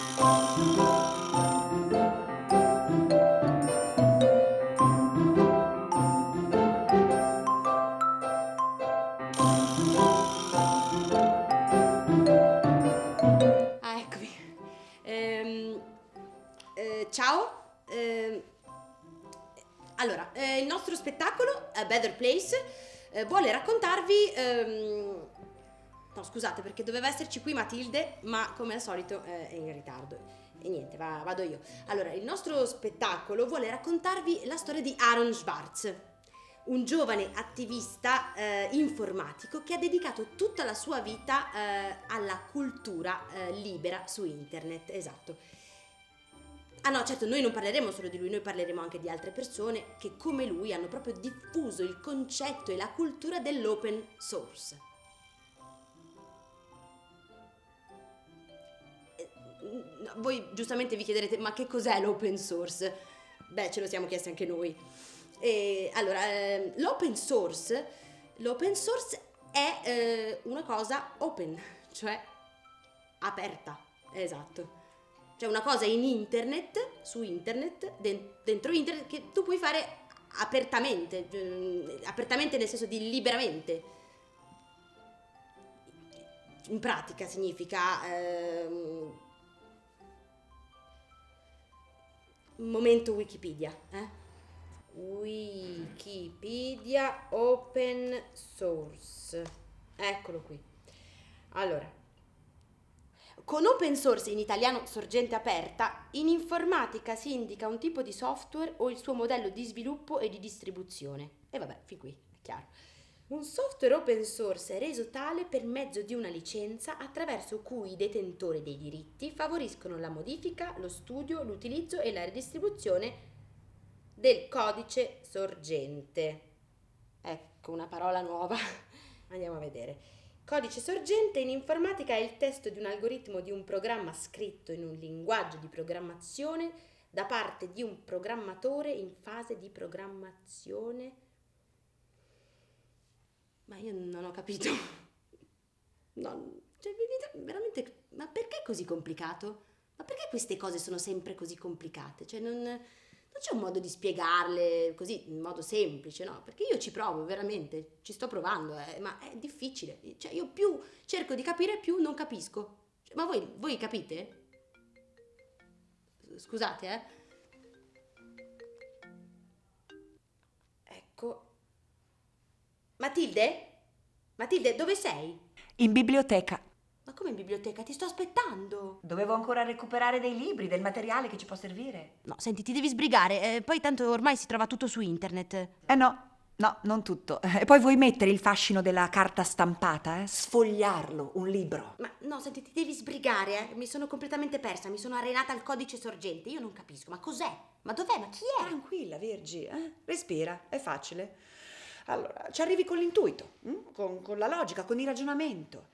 Ah, eccomi. Ehm, eh, ciao. Ehm, allora, eh, il nostro spettacolo, A Better Place, eh, vuole raccontarvi... ehm, no, scusate, perché doveva esserci qui Matilde, ma come al solito eh, è in ritardo. E niente, va- vado io. Allora, il nostro spettacolo vuole raccontarvi la storia di Aaron Schwartz, un giovane attivista eh, informatico che ha dedicato tutta la sua vita eh, alla cultura eh, libera su internet. Esatto. Ah no, certo, noi non parleremo solo di lui, noi parleremo anche di altre persone che come lui hanno proprio diffuso il concetto e la cultura dell'open source. Voi giustamente vi chiederete, ma che cos'è l'open source? Beh, ce lo siamo chiesti anche noi. E, allora, ehm, l'open source, source è eh, una cosa open, cioè aperta, esatto. Cioè una cosa in internet, su internet, den- dentro internet, che tu puoi fare apertamente, eh, apertamente nel senso di liberamente. In pratica significa... ehm, momento Wikipedia, eh? Wikipedia open source. Eccolo qui. Allora, con open source in italiano sorgente aperta, in informatica si indica un tipo di software o il suo modello di sviluppo e di distribuzione. E vabbè, fin qui, è chiaro. Un software open source è reso tale per mezzo di una licenza attraverso cui i detentori dei diritti favoriscono la modifica, lo studio, l'utilizzo e la redistribuzione del codice sorgente. Ecco una parola nuova. Andiamo a vedere. Codice sorgente in informatica è il testo di un algoritmo di un programma scritto in un linguaggio di programmazione da parte di un programmatore in fase di programmazione. Ma io non ho capito. No, cioè, veramente, ma perché è così complicato? Ma perché queste cose sono sempre così complicate? Cioè, non, non c'è un modo di spiegarle così in modo semplice, no? Perché io ci provo, veramente, ci sto provando, eh, ma è difficile. Cioè, io più cerco di capire, più non capisco. Cioè, ma voi, voi capite? Scusate, eh. Ecco. Matilde? Matilde, dove sei? In biblioteca. Ma come in biblioteca? Ti sto aspettando. Dovevo ancora recuperare dei libri, del materiale che ci può servire. No, senti, ti devi sbrigare. eh, poi tanto ormai si trova tutto su internet. Eh no, no, non tutto. E poi vuoi mettere il fascino della carta stampata, eh? Sfogliarlo, un libro. Ma no, senti, ti devi sbrigare, eh. Mi sono completamente persa, mi sono arenata al codice sorgente. Io non capisco, ma cos'è? Ma dov'è? Ma chi è? Tranquilla, Virgi, eh? respira, è facile. Allora, ci arrivi con l'intuito, hm? con, con la logica, con il ragionamento.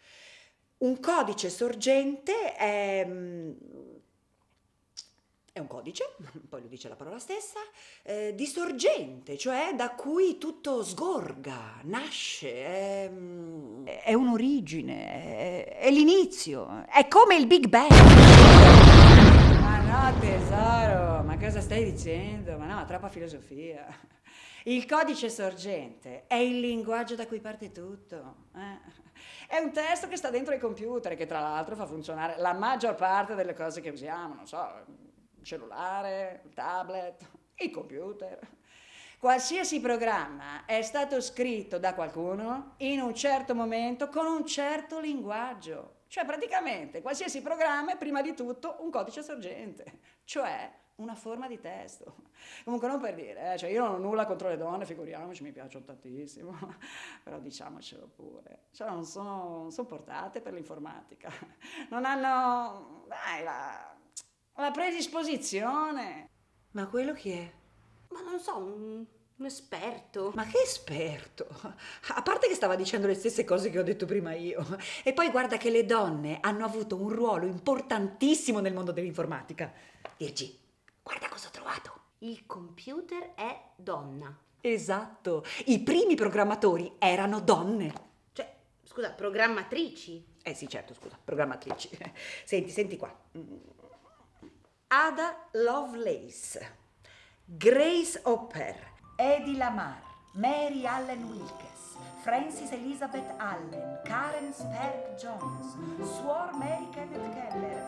Un codice sorgente è, mm, è un codice, poi lo dice la parola stessa, eh, di sorgente, cioè da cui tutto sgorga, nasce, è, mm, è un'origine, è, è l'inizio, è come il Big Bang. Ma no, tesoro, ma cosa stai dicendo? Ma no, troppa filosofia. Il codice sorgente è il linguaggio da cui parte tutto. eh. È un testo che sta dentro ai computer che tra l'altro fa funzionare la maggior parte delle cose che usiamo, non so, il cellulare, il tablet, il computer. Qualsiasi programma è stato scritto da qualcuno in un certo momento con un certo linguaggio. Cioè praticamente qualsiasi programma è prima di tutto un codice sorgente, cioè una forma di testo. Comunque non per dire, eh, cioè io non ho nulla contro le donne, figuriamoci, mi piacciono tantissimo, però diciamocelo pure, cioè non sono, sono portate per l'informatica, non hanno, dai, la, la predisposizione. Ma quello chi è? Ma non so, un, un esperto. Ma che esperto! A parte che stava dicendo le stesse cose che ho detto prima io. E poi guarda che le donne hanno avuto un ruolo importantissimo nel mondo dell'informatica. Virgi, guarda cosa ho trovato. Il computer è donna. Esatto, i primi programmatori erano donne. Cioè, scusa, programmatrici. Eh sì, certo, scusa, programmatrici. Senti, senti qua. Ada Lovelace, Grace Hopper, Eddie Lamar, Mary Allen Wilkes, Francis Elizabeth Allen, Karen Sperk Jones, Suor Mary Kenneth Keller,